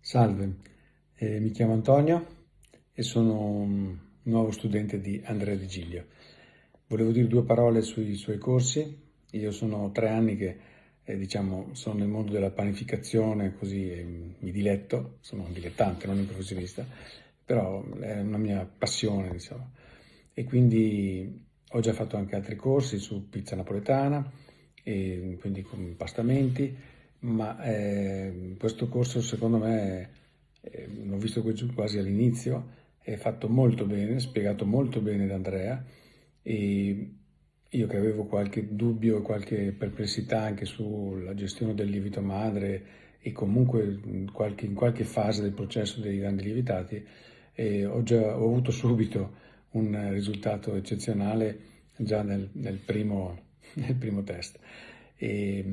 Salve, eh, mi chiamo Antonio e sono un nuovo studente di Andrea Di Giglio. Volevo dire due parole sui suoi corsi. Io sono tre anni che eh, diciamo, sono nel mondo della panificazione, così eh, mi diletto, sono un dilettante, non un professionista, però è una mia passione, diciamo. E quindi ho già fatto anche altri corsi su pizza napoletana, e quindi con pastamenti, ma eh, questo corso secondo me, eh, l'ho visto quasi all'inizio, è fatto molto bene, spiegato molto bene da Andrea e io che avevo qualche dubbio e qualche perplessità anche sulla gestione del lievito madre e comunque in qualche, in qualche fase del processo dei grandi lievitati, eh, ho, già, ho avuto subito un risultato eccezionale già nel, nel, primo, nel primo test. E,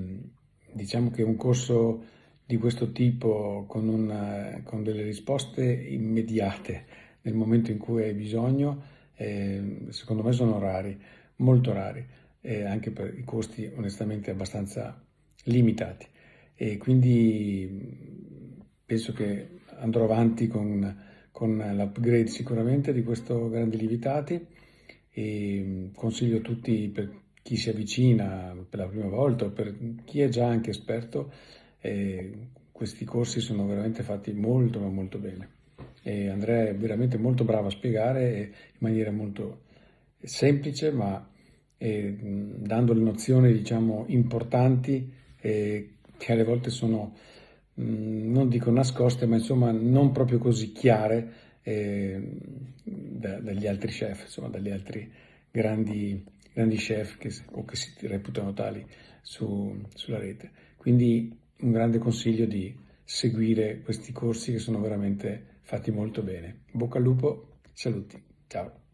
diciamo che un corso di questo tipo con, una, con delle risposte immediate nel momento in cui hai bisogno, eh, secondo me sono rari, molto rari, eh, anche per i costi onestamente abbastanza limitati. E quindi penso che andrò avanti con, con l'upgrade sicuramente di questo Grandi Lievitati e consiglio a tutti per chi si avvicina per la prima volta o per chi è già anche esperto, eh, questi corsi sono veramente fatti molto ma molto bene. E Andrea è veramente molto bravo a spiegare in maniera molto semplice ma eh, dando le nozioni diciamo importanti eh, che alle volte sono mh, non dico nascoste ma insomma non proprio così chiare eh, da, dagli altri chef, insomma dagli altri grandi grandi chef che, o che si reputano tali su, sulla rete. Quindi un grande consiglio di seguire questi corsi che sono veramente fatti molto bene. Bocca al lupo, saluti, ciao.